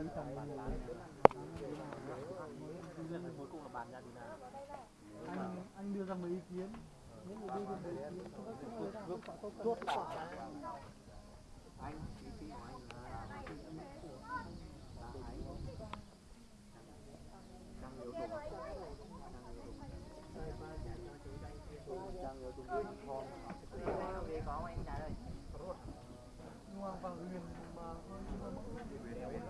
anh anh đưa ra mấy ý kiến những người đưa ra mấy ý kiến không có không không quả anh ý kiến của anh là là ấy đang yếu tố đang yếu tố đang yếu tố con về có anh trả lời nhưng mà vào huyền mà hơi nhưng mà mẫu đấy nó không mấy nó không mấy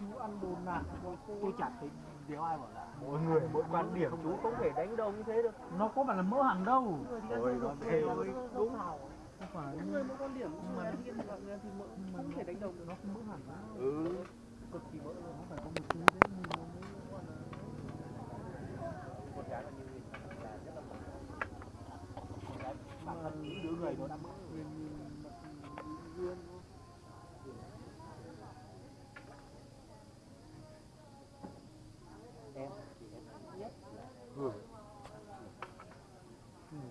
chú ăn đồ nạt tôi chặt thấy đéo ai bảo là mỗi người mỗi quan điểm chú không thể đánh đồng như thế được. Nó có phải là mỡ hẳn đâu. Rồi nó đều đúng. Hào không phải. Người mỗi quan điểm. Mà thì mỡ không thể đánh đồng được. Nó không mỡ hẳn ừ cực kỳ mỡ nó phải có một tí đấy nhìn nó mới gọi là con gái là như là rất là mỡ con gái bản thân những đứa người nó đã em em nhất Hương.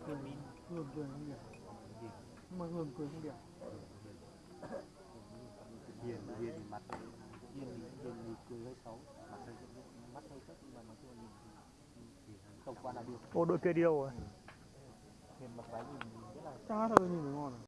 Cười Hương cười không Nhưng mà Hương cười không đẹp. Hiền hiền thì mặt hiền thì hiền thì cười hơi xấu. Mặt hơi mắt hơi thấp nhưng mà nói chung là nhìn thì tổng quan là được. Ô đội kia đi đâu rồi? Hiền mặc váy nhìn rất là Chả